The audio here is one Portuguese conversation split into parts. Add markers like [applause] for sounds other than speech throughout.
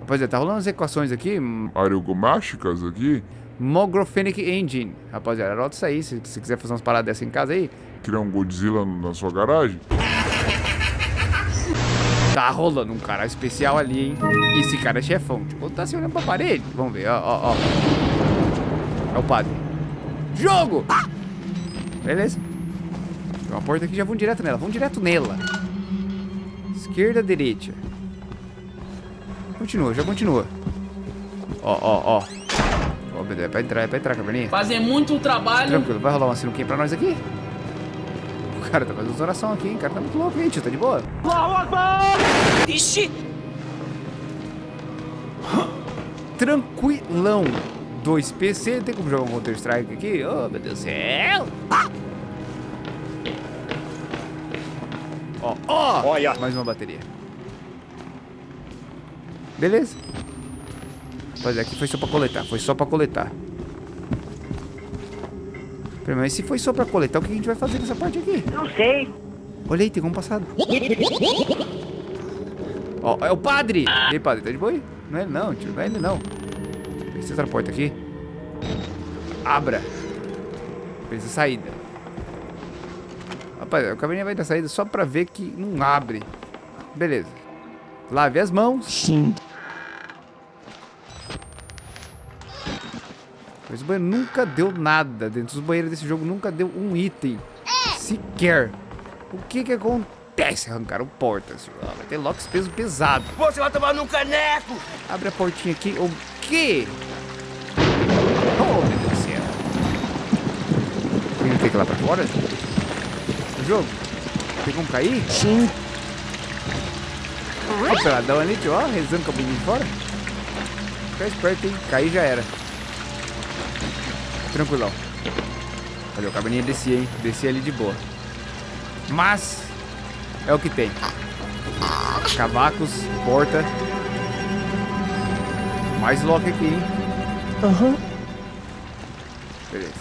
Rapaziada, tá rolando as equações aqui. Areogomáticas aqui. Mogrophenic Engine. Rapaziada, anota isso aí. Se você quiser fazer umas paradas dessas em casa aí. Criar um Godzilla na sua garagem. Tá rolando um cara especial ali, hein? Esse cara é chefão. Tipo, tá se olhando pra parede. Vamos ver, ó, ó, ó. É o padre. Jogo! Beleza. Tem uma porta aqui, já vamos direto nela. Vamos direto nela. Esquerda, direita. Continua, já continua. Ó, ó, ó. Ó, beleza, é pra entrar, é pra entrar, caverninha. Fazer muito trabalho. Tranquilo, vai rolar uma sinuquinha pra nós aqui? O cara tá fazendo oração aqui, hein? O cara tá muito louco, hein, tio? Tá de boa? Ixi! Tranquilão. 2 PC, tem como jogar um Counter Strike aqui? Oh, meu Deus do céu! Ó, ó! Olha. Mais uma bateria. Beleza. Mas aqui foi só pra coletar, foi só pra coletar. Pera, Mas se foi só pra coletar, o que a gente vai fazer nessa parte aqui? Não sei. Olha aí, tem como passado. Ó, é o padre! E aí, padre, tá de boa aí? Não é ele não, tio, não é ele não. Essa outra porta aqui. Abra. Precisa saída. Rapaz, o caminho vai dar saída só pra ver que não abre. Beleza. Lave as mãos. Sim. Mas o banheiro nunca deu nada. Dentro dos banheiros desse jogo nunca deu um item. Sequer. O que que acontece? Arrancaram portas. Ah, vai ter locks peso pesado. Você vai tomar no caneco! Abre a portinha aqui. O quê? Oh, meu Deus do céu. Tem que ir lá pra fora? O jogo? Tem como cair? Sim. Ó, o peladão ali, tio, ó, rezando com a bundinha de fora. Fica esperto, hein? Cair já era. Tranquilão. Olha, o caberninha descia, hein? Descia ali de boa. Mas, é o que tem. Cavacos, porta. Mais lock aqui, hein? Aham. Beleza.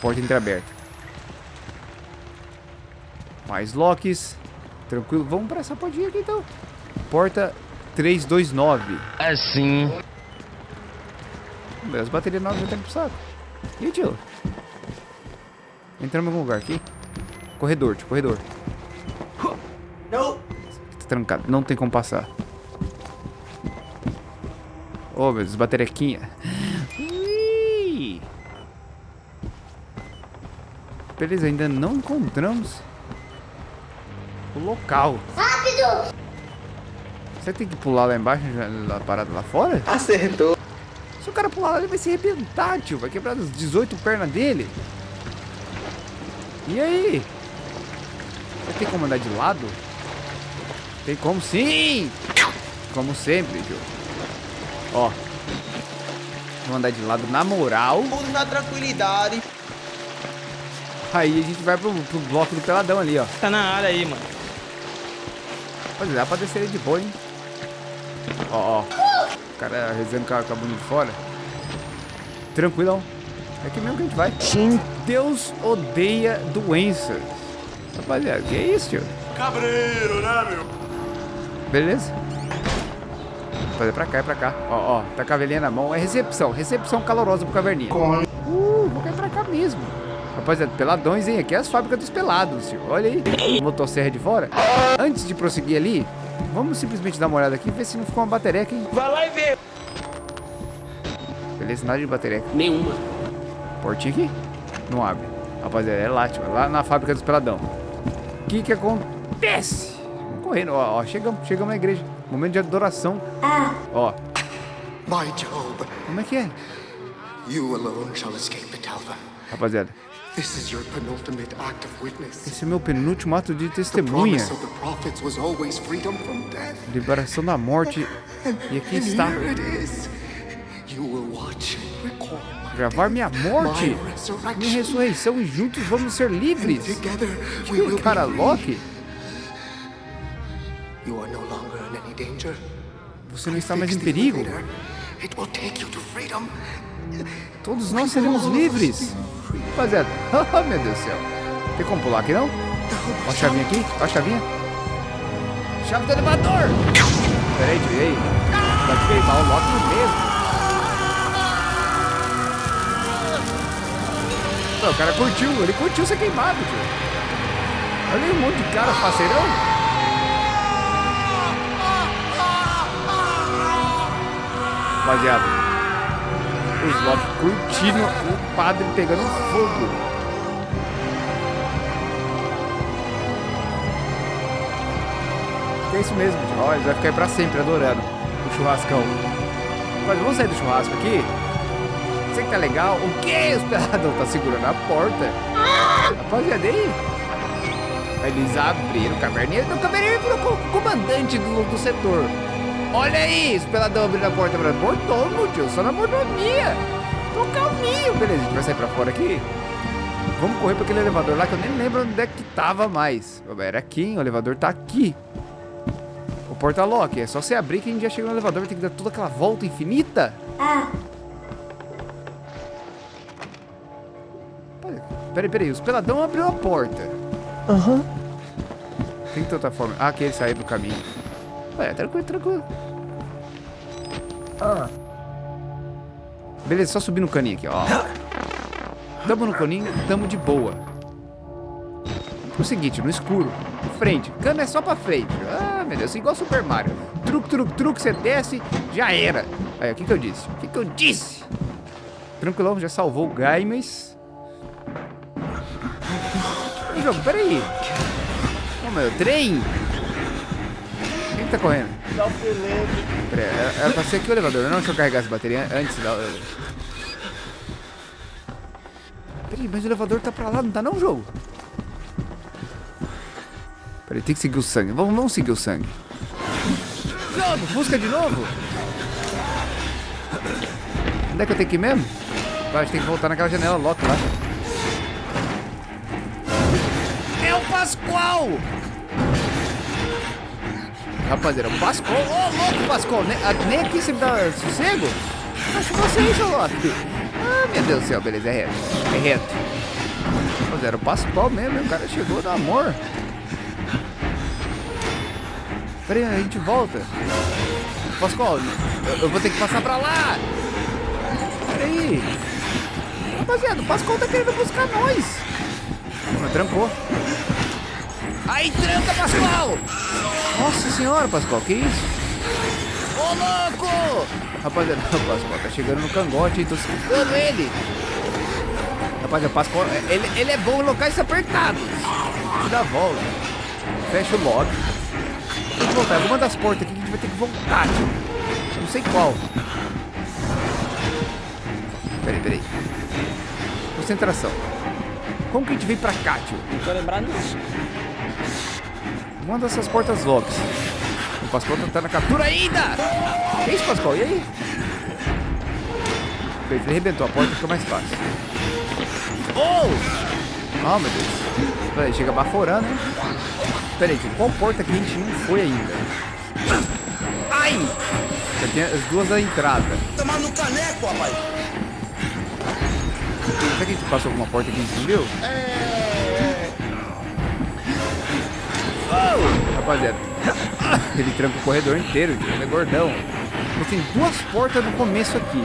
Porta entreaberta. Mais locks. Tranquilo. Vamos pra essa portinha aqui então. Porta 329. Assim. As baterias novas já estão pro saco. E aí, tio? Entramos em algum lugar aqui? Corredor, tio, corredor. Não! Tá trancado, não tem como passar. Ô, oh, meu Deus, baterequinha. Ui! Beleza, ainda não encontramos o local. Rápido! Você tem que pular lá embaixo, já- a parada lá fora? Acertou. O cara pular lá, ele vai se arrebentar, tio. Vai quebrar as 18 pernas dele. E aí? Vai ter como andar de lado? Tem como sim! Como sempre, tio. Ó. Vamos andar de lado na moral. Tudo na tranquilidade. Aí a gente vai pro, pro bloco do peladão ali, ó. Tá na área aí, mano. Pode dá pra descer de boa, hein? Ó, ó. O cara rezando com a, com bunda de fora. Tranquilão. É aqui mesmo que a gente vai. Sim. Deus odeia doenças. Rapaziada, que é isso, tio? Cabreiro, né, meu? Beleza? Fazer pra cá, é pra cá. Ó, ó, tá com a velhinha na mão. É recepção, recepção calorosa pro caverninha. Uh, vou cair pra cá mesmo. Rapaziada, peladões, hein? Aqui é as fábricas dos pelados, tio. Olha aí, motosserra de fora. Antes de prosseguir ali, vamos simplesmente dar uma olhada aqui e ver se não ficou uma batereca, hein? Vai lá e vê. Beleza, nada de batereca. Nenhuma. Portinha aqui? Não abre. Rapaziada, é lá, tio. É lá na fábrica dos peladão. O que que acontece? Vamos correndo. Ó, ó, chegamos, chegamos na igreja. Momento de adoração. Ó, My Job, como é que é? you alone shall escape Alva. Rapaziada, This is your penultimate act of witness. esse é meu penúltimo ato de The testemunha. promise of the prophets was always freedom from death. Liberação da morte. E aqui está. Gravar minha morte. Minha ressurreição e juntos vamos ser livres. Together we Que cara Loki, You are no longer in any danger. você não está mais em perigo. Todos nós seremos livres. Rapaziada, [laughs] oh meu Deus do céu. Tem como pular aqui não? Ó a chavinha aqui, ó a chavinha. chave do elevador. Pera aí, tio, e aí? Vai queimar o Loki mesmo. Não, o cara curtiu, ele curtiu ser queimado, tio. Olha aí um monte de cara faceirão. Rapaziada, os Loki curtindo o padre pegando fogo. É isso mesmo. Ó, ele vai ficar aí pra sempre adorando o churrascão. Mas vamos sair do churrasco aqui? Você que tá legal? O que? [laughs] O esperador tá segurando a porta. Rapaziada, aí? Eles abriram o caverninha. O caverninha virou co- comandante do, do setor. Olha aí, o peladão abrindo a porta pra mordomo, tio. Só na mordomia. Tô calminho. Beleza, a gente vai sair pra fora aqui. Vamos correr pra aquele elevador lá que eu nem lembro onde é que tava mais. Era aqui, hein? O elevador tá aqui. O porta-lock. É só você abrir que a gente já chega no elevador. Tem que dar toda aquela volta infinita. Peraí, peraí, os peladão abriu a porta. Aham. Tem que ter outra forma. Ah, aqui ele saiu do caminho. Ué, tranquilo, tranquilo. Beleza, só subir no caninho aqui, ó. Tamo no caninho, tamo de boa. O seguinte, no escuro, frente. Cano é só pra frente. Ah, meu Deus, igual Super Mario. Truque, truque, truque, você desce, já era. Aí, o que que eu disse? O que que eu disse? Tranquilão, já salvou o Gaimes. Ih, jogo, peraí. Ô, meu, trem. Que tá correndo? Dá o pelego. Peraí, era, era pra ser aqui o elevador, não? Deixa eu carregar essa bateria antes da... Peraí, mas o elevador tá pra lá, não tá não, jogo? Peraí, tem que seguir o sangue. Vamos, vamos seguir o sangue. Jogo, busca de novo? Onde é que eu tenho que ir mesmo? Vai, a gente tem que voltar naquela janela lock lá. É o Pascoal! Rapaziada, o Pascoal. Ô, louco, Pascoal. A- nem aqui você me dá sossego? Acho você Loki. Ah, meu Deus do céu. Beleza, é reto. É reto. Rapaziada, o Pascoal mesmo. O cara chegou do amor. Peraí, a gente volta. Pascoal, eu, eu vou ter que passar pra lá. Peraí. Rapaziada, o Pascoal tá querendo buscar nós. Mas trancou. Aí tranca, Pascoal! Nossa senhora, Pascoal, que isso? Ô, louco! Rapaziada, o [laughs] Pascoal tá chegando no cangote, hein? Tô escutando ele. Rapaziada, o Pascoal, ele, ele é bom em locais apertados. Dá a volta. Fecha o lock. Tem que voltar. Alguma das portas aqui que a gente vai ter que voltar, tio. Não sei qual. Peraí, peraí. Concentração. Como que a gente veio pra cá, tio? Não tô lembrado disso. Uma dessas portas locks. O Pascoal tá na captura ainda! Que isso, Pascoal? E aí? Ele arrebentou a porta, fica mais fácil. Oh! Oh, meu Deus. Peraí, chega baforando, hein? Peraí, tio, qual porta que a gente não foi ainda? Ai! Já tem as duas da entrada. Tomar no caneco, rapaz. Será que a gente passou alguma porta que a gente não viu? Oh! Rapaziada, ele tranca o corredor inteiro, ele é gordão. Mas tem duas portas no começo aqui.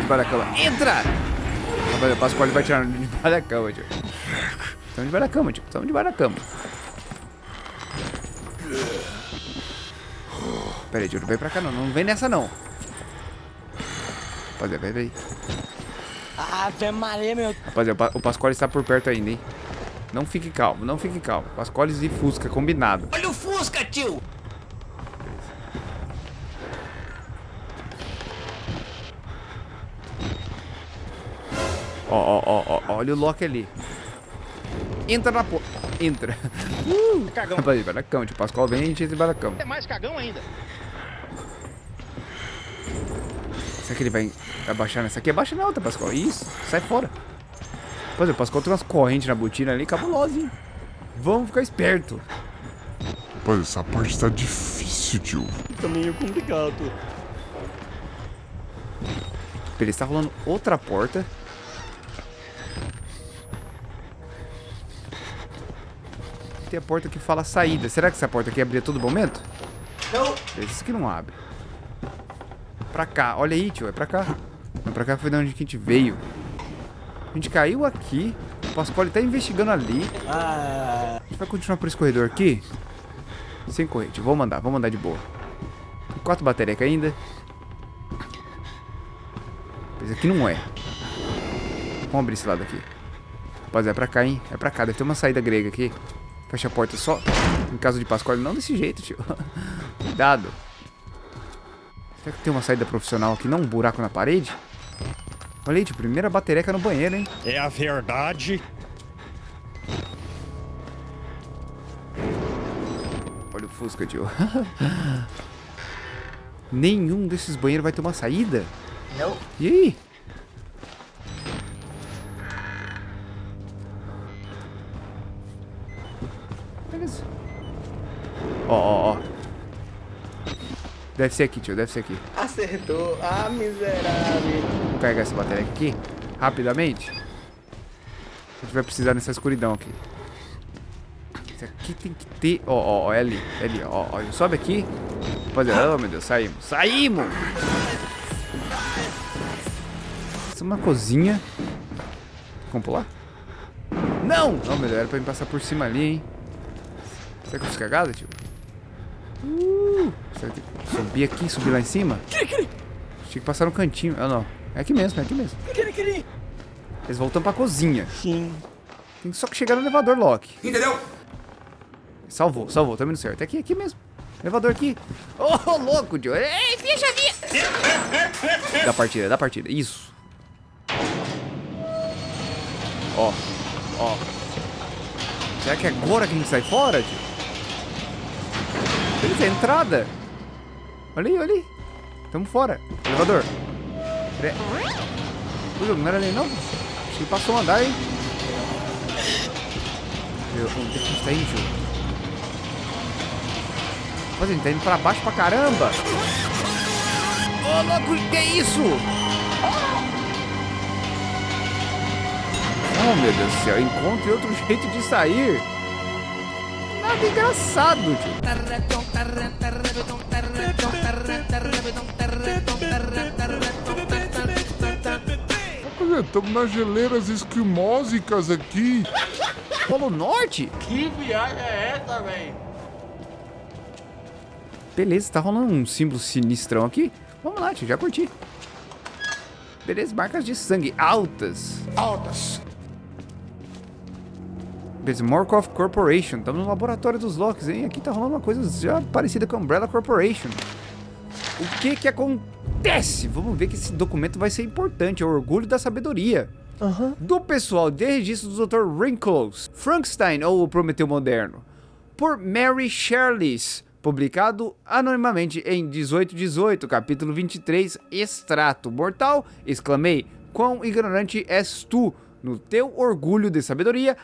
Debaixo da cama. Entra! Rapaziada, o Pascoal vai tirar debaixo da cama, tio. Estamos debaixo da cama, tio. Estamos debaixo da cama. Pera aí, tio, não vem pra cá não. Não vem nessa não. Rapaziada, vai, vai. Ave Maria, meu. Rapaziada, o Pa- o Pascoal está por perto ainda, hein? Não fique calmo, não fique calmo. Pascoales e Fusca, combinado. Olha o Fusca, tio. Ó, ó, ó, ó, olha o Loki ali. Entra na porta. Entra. Uh, [laughs] Cagão. Vai na cama, tio. Pascoal vem e a gente entra da cama. É mais cagão ainda. Será que ele vai abaixar nessa aqui? Abaixa na outra, Pascoal. Isso, sai fora. Pois é, o Pascoal tem umas correntes na botina ali, cabulosa, hein? Vamos ficar esperto. Rapaz, essa parte tá difícil, tio. Tá meio complicado. Ele está rolando outra porta. tem a porta que fala saída. Será que essa porta aqui abria a todo momento? Não. Esse aqui não abre. Pra cá. Olha aí, tio. É pra cá. Não, pra cá foi de onde que a gente veio. A gente caiu aqui. O Pasquale tá investigando ali. A gente vai continuar por esse corredor aqui. Sem correr, tio. Vamos andar. Vamos andar de boa. Quatro baterias ainda. Esse aqui não é. Vamos abrir esse lado aqui. Rapaz, é pra cá, hein? É pra cá. Deve ter uma saída grega aqui. Fecha a porta só. Em caso de Pascoal, não desse jeito, tio. [laughs] Cuidado. Será que tem uma saída profissional aqui? Não um buraco na parede? Olha aí, tio. Primeira batereca no banheiro, hein? É a verdade. Olha o Fusca, tio. [laughs] Nenhum desses banheiros vai ter uma saída? Não. E aí? Beleza. Ó, ó, ó. Deve ser aqui, tio. Deve ser aqui. Acertou. Ah, miserável. Vou carregar essa bateria aqui, rapidamente. A gente vai precisar nessa escuridão aqui. Isso aqui tem que ter... Ó, ó, ó, é ali, é ali, ó, ó. Sobe aqui. Rapaziada, oh meu Deus, saímos. Saímos! Essa é uma cozinha. Vamos pular? Não! Não, meu Deus, era pra me passar por cima ali, hein? Será que eu fiz cagada, tio? Uh, será que subir aqui, subir lá em cima? Tinha que passar no cantinho. Ah, não. É aqui mesmo, é aqui mesmo. Eles voltam pra cozinha. Sim. Tem só que chegar no elevador, Loki. Entendeu? Salvou, salvou, tá indo certo. É aqui, aqui mesmo. Elevador aqui. Ô, oh, louco, tio. Ei, minha chavinha. Da partida, da partida. Isso. Ó, ó. Será que é agora que a gente sai fora, tio? Beleza, é a entrada. Olha aí, olha aí. Tamo fora. Elevador. Pera- Ui, não era ali não? Acho que passou um andar, hein? Meu, onde é que a indo, tio? Rapaz, a gente tá indo pra baixo pra caramba. Ô, louco, que é isso? Oh, meu Deus do céu. Encontre outro jeito de sair. Nada engraçado, tio. Olha, estamos nas geleiras esquimósicas aqui. Polo Norte? Que viagem é essa, velho? Beleza, tá rolando um símbolo sinistrão aqui. Vamos lá, tio, já curti. Beleza, marcas de sangue altas. Altas. Beleza, Morkov Corporation. Estamos no laboratório dos Locks, hein? Aqui tá rolando uma coisa já parecida com a Umbrella Corporation. O que que acontece? Vamos ver que esse documento vai ser importante. É o orgulho da sabedoria. Do pessoal de registro do Dr. Wrinkles, Frankenstein ou o Prometeu Moderno. Por Mary Shirley's. Publicado anonimamente em 1818, capítulo 23, extrato mortal, exclamei, quão ignorante és tu, no teu orgulho de sabedoria,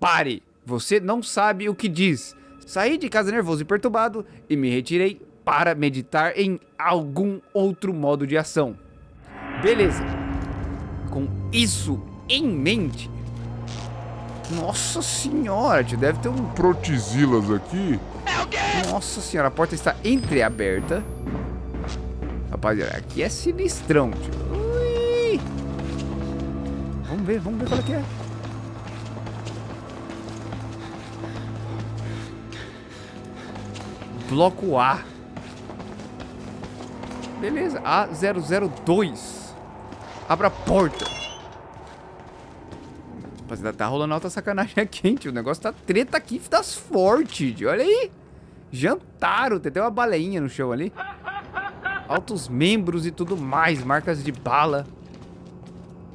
pare, você não sabe o que diz. Saí de casa nervoso e perturbado e me retirei para meditar em algum outro modo de ação. Beleza. Com isso em mente. Nossa senhora, tio, deve ter um Protizilas aqui. nossa senhora, a porta está entreaberta. Rapaziada, aqui é sinistrão, tio. Ui. Vamos ver, vamos ver qual é que é. Bloco A. Beleza, A002. Abra a porta. Rapaziada, tá rolando alta sacanagem aqui, hein, tio. O negócio tá treta aqui das fortes, tio. Olha aí. Jantaram, tem até uma baleinha no chão ali. Altos membros e tudo mais, marcas de bala.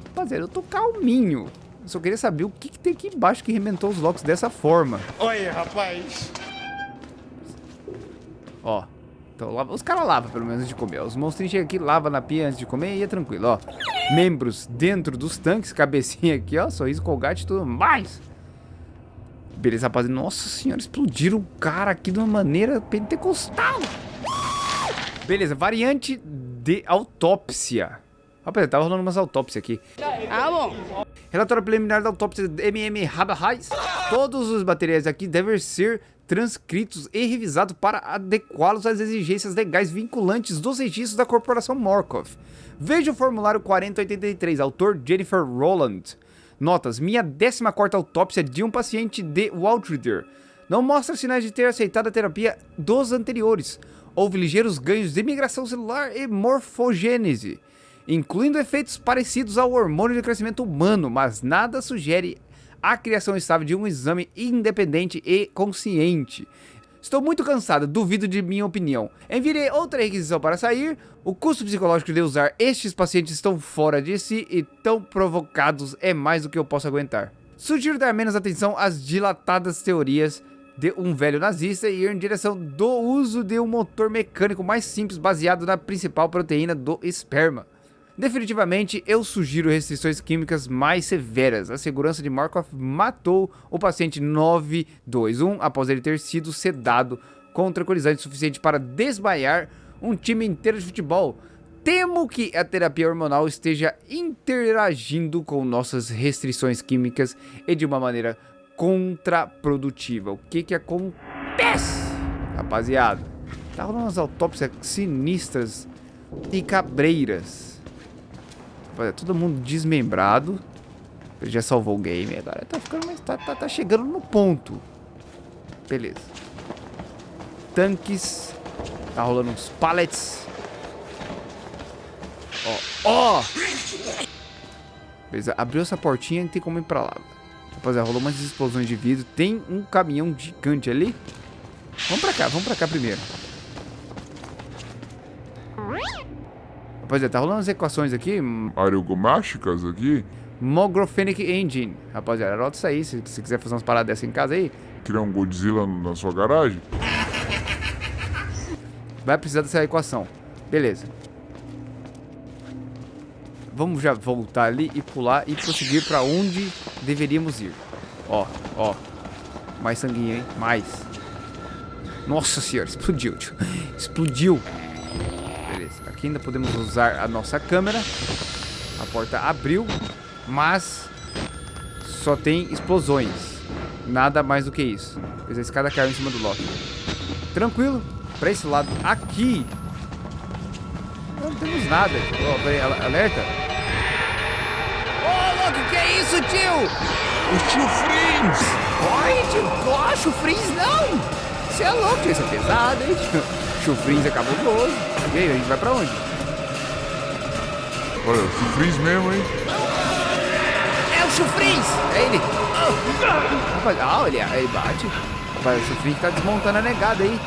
Rapaziada, eu tô calminho. Eu só queria saber o que, que tem aqui embaixo que rementou os locks dessa forma. Olha, rapaz. Ó. Então, lava- os caras lavam pelo menos antes de comer. Os monstrinhos chegam aqui, lava na pia antes de comer e é tranquilo, ó. Membros dentro dos tanques, cabecinha aqui, ó. Sorriso, colgate e tudo mais. Beleza, rapaziada. Nossa senhora, explodiram o cara aqui de uma maneira pentecostal. Beleza, variante de autópsia. Rapaziada, tava rolando umas autópsias aqui. Ah, bom. Relatório preliminar da autópsia de MM Rabahais. Todos os materiais aqui devem ser transcritos e revisados para adequá-los às exigências legais vinculantes dos registros da Corporação Morkov. Veja o formulário 4083, autor Jennifer Rowland. Notas, minha 14ª autópsia de um paciente de Waltrider não mostra sinais de ter aceitado a terapia dos anteriores. Houve ligeiros ganhos de migração celular e morfogênese, incluindo efeitos parecidos ao hormônio de crescimento humano, mas nada sugere a criação estável de um exame independente e consciente. Estou muito cansado, duvido de minha opinião. Enviarei outra requisição para sair. O custo psicológico de usar estes pacientes estão fora de si e tão provocados é mais do que eu posso aguentar. Sugiro dar menos atenção às dilatadas teorias de um velho nazista e ir em direção do uso de um motor mecânico mais simples baseado na principal proteína do esperma. Definitivamente, eu sugiro restrições químicas mais severas. A segurança de Markov matou o paciente 921 após ele ter sido sedado com tranquilizante suficiente para desmaiar um time inteiro de futebol. Temo que a terapia hormonal esteja interagindo com nossas restrições químicas e de uma maneira contraprodutiva. O que que acontece, rapaziada? Tá rolando umas autópsias sinistras e cabreiras. Rapaziada, todo mundo desmembrado. Ele já salvou o game agora. Tá ficando mais. Tá, tá, tá chegando no ponto. Beleza. Tanques. Tá rolando uns pallets. Ó, ó! Beleza, abriu essa portinha e tem como ir pra lá. Rapaziada, rolou umas explosões de vidro. Tem um caminhão gigante ali. Vamos pra cá, vamos pra cá primeiro. Rapaziada, tá rolando as equações aqui. Aerogomáticas aqui? Mogrophenic Engine. Rapaziada, anota isso aí. Se você quiser fazer umas paradas dessas em casa aí, Criar um Godzilla na sua garagem? vai precisar dessa equação. Beleza. Vamos já voltar ali e pular e prosseguir pra onde deveríamos ir. Ó, ó. Mais sanguinho, hein? Mais. Nossa senhora, [laughs] explodiu, tio. Explodiu. Aqui ainda podemos usar a nossa câmera. A porta abriu, mas só tem explosões. Nada mais do que isso. Pois a escada caiu em cima do Loki. Tranquilo. Pra esse lado aqui. Não temos nada. Ó, peraí, al- alerta. Ô, Loki, que é isso, tio? O tio Frins! Corre, tio. Ó, chufrins não. Você é louco, tio. Isso é pesado, hein, [laughs] tio? Chufrins é cabuloso. E aí, a gente vai pra onde? Olha, o Frins mesmo, hein? É o chufrins! É ele! Rapaz, ah, olha, aí bate. Rapaz, o chufrins tá desmontando a negada aí.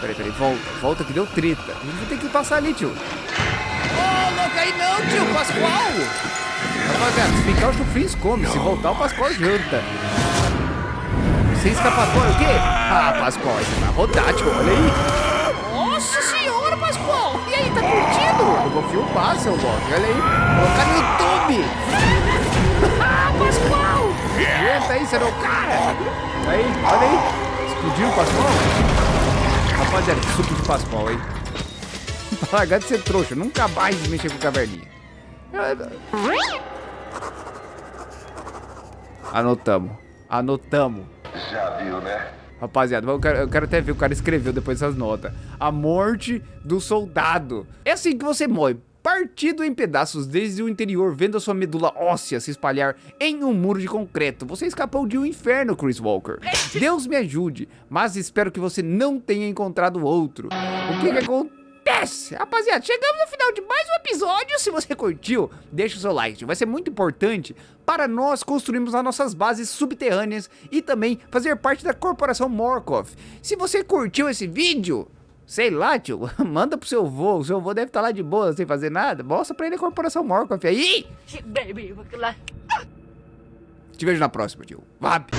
Peraí, peraí, volta, volta que deu treta. A gente vai ter que passar ali, tio. Ô, louco, aí não, tio, Pascoal! Rapaziada, se ficar o chufrins come, se voltar o Pascoal janta. Sem escapatória, o quê? Ah, Pascoal, você vai rodar, tio, olha aí. Vou filmar, seu Loki, olha aí. Colocar no YouTube. Ah, Pascoal! Aguenta aí, você não é o cara! Aí, olha aí. Explodiu o Pascoal? Rapaziada, que suco de Pascoal, hein? [laughs] Pra largar de ser trouxa, nunca mais mexer com caverninha. Anotamos. Anotamos. Já viu, né? Rapaziada, eu quero, eu quero até ver o cara escreveu depois dessas notas. A morte do soldado. É assim que você morre. Partido em pedaços desde o interior, vendo a sua medula óssea se espalhar em um muro de concreto. Você escapou de um inferno, Chris Walker. Deus me ajude, mas espero que você não tenha encontrado outro. O que que acontece? Rapaziada, chegamos no final de mais um episódio. Se você curtiu, deixa o seu like. Vai ser muito importante para nós construirmos as nossas bases subterrâneas e também fazer parte da corporação Morkov. Se você curtiu esse vídeo, sei lá, tio, [laughs] manda pro seu vô. O seu vô deve estar lá de boa, sem fazer nada. Mostra pra ele a corporação Morkov aí. Te vejo na próxima, tio. Vap.